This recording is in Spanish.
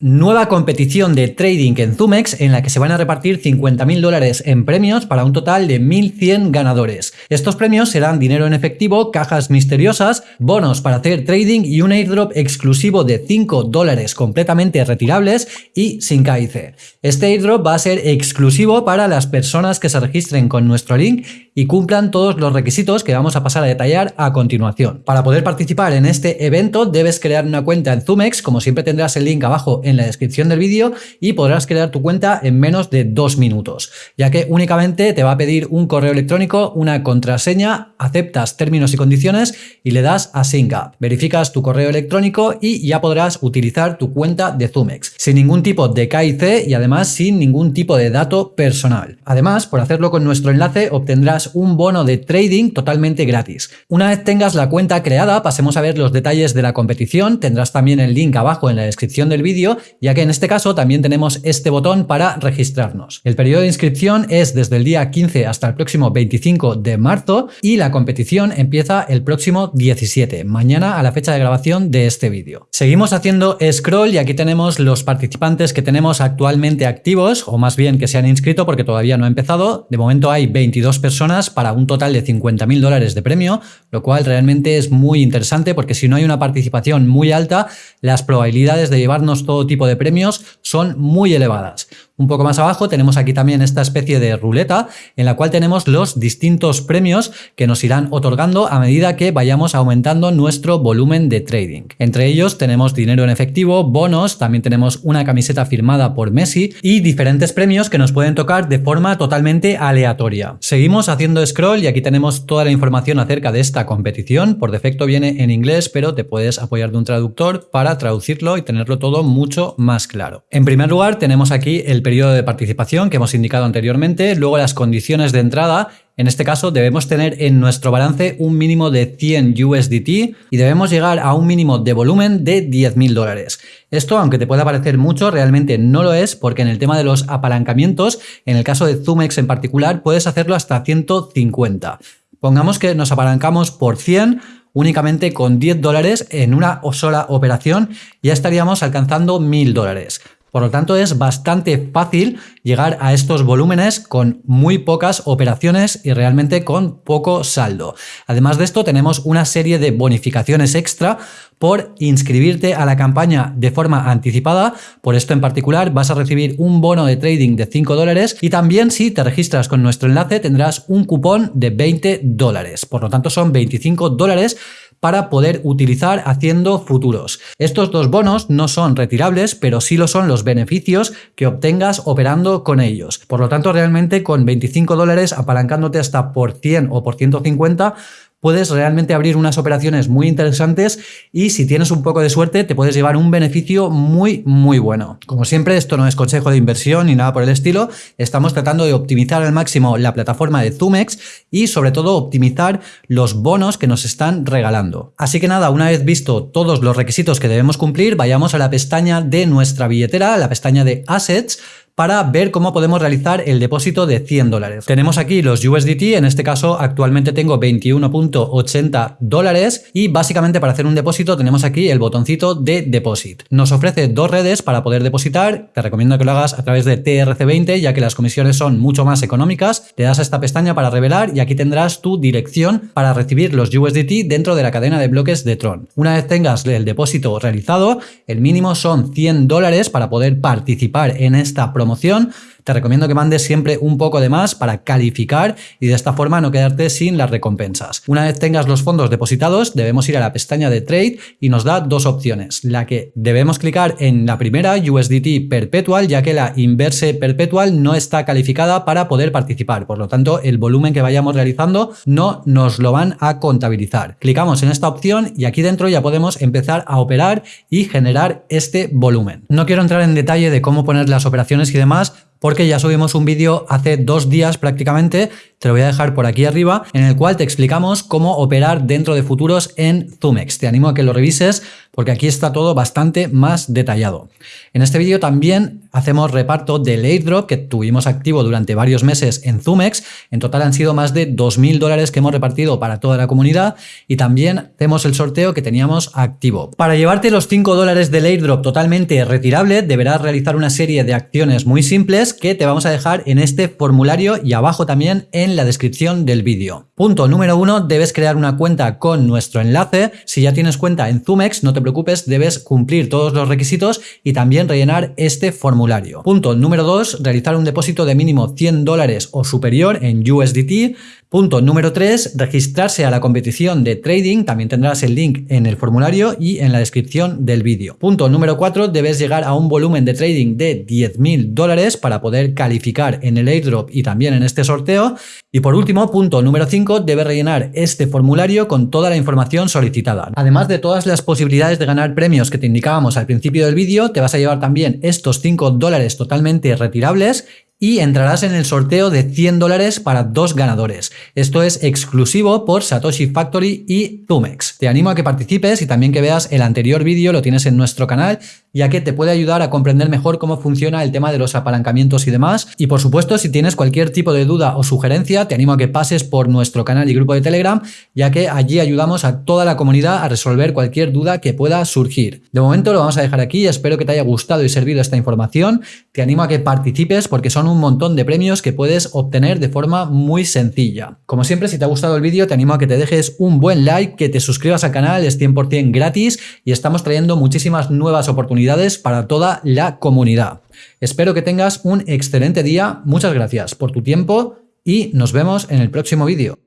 Nueva competición de trading en Zumex en la que se van a repartir 50.000 dólares en premios para un total de 1.100 ganadores. Estos premios serán dinero en efectivo, cajas misteriosas, bonos para hacer trading y un airdrop exclusivo de 5 dólares completamente retirables y sin KIC. Este airdrop va a ser exclusivo para las personas que se registren con nuestro link y cumplan todos los requisitos que vamos a pasar a detallar a continuación. Para poder participar en este evento debes crear una cuenta en Zumex, como siempre tendrás el link abajo en la descripción del vídeo y podrás crear tu cuenta en menos de dos minutos, ya que únicamente te va a pedir un correo electrónico, una contraseña, aceptas términos y condiciones y le das a Sync Up. Verificas tu correo electrónico y ya podrás utilizar tu cuenta de Zumex, sin ningún tipo de KIC y además sin ningún tipo de dato personal. Además, por hacerlo con nuestro enlace obtendrás un bono de trading totalmente gratis. Una vez tengas la cuenta creada, pasemos a ver los detalles de la competición, tendrás también el link abajo en la descripción del vídeo ya que en este caso también tenemos este botón para registrarnos. El periodo de inscripción es desde el día 15 hasta el próximo 25 de marzo y la competición empieza el próximo 17, mañana a la fecha de grabación de este vídeo. Seguimos haciendo scroll y aquí tenemos los participantes que tenemos actualmente activos, o más bien que se han inscrito porque todavía no ha empezado. De momento hay 22 personas para un total de 50.000 dólares de premio, lo cual realmente es muy interesante porque si no hay una participación muy alta, las probabilidades de llevarnos todo tipo de premios son muy elevadas. Un poco más abajo tenemos aquí también esta especie de ruleta en la cual tenemos los distintos premios que nos irán otorgando a medida que vayamos aumentando nuestro volumen de trading. Entre ellos tenemos dinero en efectivo, bonos, también tenemos una camiseta firmada por Messi y diferentes premios que nos pueden tocar de forma totalmente aleatoria. Seguimos haciendo scroll y aquí tenemos toda la información acerca de esta competición. Por defecto viene en inglés, pero te puedes apoyar de un traductor para traducirlo y tenerlo todo mucho más claro. En primer lugar tenemos aquí el periodo de participación que hemos indicado anteriormente, luego las condiciones de entrada, en este caso debemos tener en nuestro balance un mínimo de 100 USDT y debemos llegar a un mínimo de volumen de 10.000 dólares. Esto, aunque te pueda parecer mucho, realmente no lo es porque en el tema de los apalancamientos, en el caso de Zumex en particular, puedes hacerlo hasta 150. Pongamos que nos apalancamos por 100 únicamente con 10 dólares en una sola operación ya estaríamos alcanzando 1000 dólares. Por lo tanto, es bastante fácil llegar a estos volúmenes con muy pocas operaciones y realmente con poco saldo. Además de esto, tenemos una serie de bonificaciones extra por inscribirte a la campaña de forma anticipada. Por esto en particular vas a recibir un bono de trading de 5 dólares y también si te registras con nuestro enlace tendrás un cupón de 20 dólares. Por lo tanto, son 25 dólares para poder utilizar haciendo futuros. Estos dos bonos no son retirables, pero sí lo son los beneficios que obtengas operando con ellos. Por lo tanto, realmente con 25 dólares apalancándote hasta por 100 o por 150 puedes realmente abrir unas operaciones muy interesantes y si tienes un poco de suerte te puedes llevar un beneficio muy muy bueno. Como siempre esto no es consejo de inversión ni nada por el estilo, estamos tratando de optimizar al máximo la plataforma de Zumex y sobre todo optimizar los bonos que nos están regalando. Así que nada, una vez visto todos los requisitos que debemos cumplir, vayamos a la pestaña de nuestra billetera, la pestaña de Assets, para ver cómo podemos realizar el depósito de 100 dólares. Tenemos aquí los USDT, en este caso actualmente tengo 21.80 dólares y básicamente para hacer un depósito tenemos aquí el botoncito de Deposit. Nos ofrece dos redes para poder depositar, te recomiendo que lo hagas a través de TRC20 ya que las comisiones son mucho más económicas, te das a esta pestaña para revelar y aquí tendrás tu dirección para recibir los USDT dentro de la cadena de bloques de Tron. Una vez tengas el depósito realizado, el mínimo son 100 dólares para poder participar en esta promoción promoción te recomiendo que mandes siempre un poco de más para calificar y de esta forma no quedarte sin las recompensas. Una vez tengas los fondos depositados, debemos ir a la pestaña de Trade y nos da dos opciones. La que debemos clicar en la primera, USDT Perpetual, ya que la Inverse Perpetual no está calificada para poder participar. Por lo tanto, el volumen que vayamos realizando no nos lo van a contabilizar. Clicamos en esta opción y aquí dentro ya podemos empezar a operar y generar este volumen. No quiero entrar en detalle de cómo poner las operaciones y demás, porque ya subimos un vídeo hace dos días prácticamente te lo voy a dejar por aquí arriba, en el cual te explicamos cómo operar dentro de futuros en Zumex. Te animo a que lo revises porque aquí está todo bastante más detallado. En este vídeo también hacemos reparto del airdrop que tuvimos activo durante varios meses en Zumex. En total han sido más de 2.000 dólares que hemos repartido para toda la comunidad y también hacemos el sorteo que teníamos activo. Para llevarte los 5 dólares del airdrop totalmente retirable deberás realizar una serie de acciones muy simples que te vamos a dejar en este formulario y abajo también en la descripción del vídeo. Punto número uno, debes crear una cuenta con nuestro enlace. Si ya tienes cuenta en Zumex, no te preocupes, debes cumplir todos los requisitos y también rellenar este formulario. Punto número 2, realizar un depósito de mínimo 100 dólares o superior en USDT. Punto número 3, registrarse a la competición de trading, también tendrás el link en el formulario y en la descripción del vídeo. Punto número 4, debes llegar a un volumen de trading de 10.000 dólares para poder calificar en el airdrop y también en este sorteo. Y por último, punto número 5, debes rellenar este formulario con toda la información solicitada. Además de todas las posibilidades de ganar premios que te indicábamos al principio del vídeo, te vas a llevar también estos 5 dólares totalmente retirables y entrarás en el sorteo de 100 dólares para dos ganadores. Esto es exclusivo por Satoshi Factory y Zumex. Te animo a que participes y también que veas el anterior vídeo, lo tienes en nuestro canal, ya que te puede ayudar a comprender mejor cómo funciona el tema de los apalancamientos y demás. Y por supuesto, si tienes cualquier tipo de duda o sugerencia, te animo a que pases por nuestro canal y grupo de Telegram, ya que allí ayudamos a toda la comunidad a resolver cualquier duda que pueda surgir. De momento lo vamos a dejar aquí, espero que te haya gustado y servido esta información. Te animo a que participes porque son un montón de premios que puedes obtener de forma muy sencilla. Como siempre, si te ha gustado el vídeo, te animo a que te dejes un buen like, que te suscribas al canal, es 100% gratis y estamos trayendo muchísimas nuevas oportunidades para toda la comunidad. Espero que tengas un excelente día, muchas gracias por tu tiempo y nos vemos en el próximo vídeo.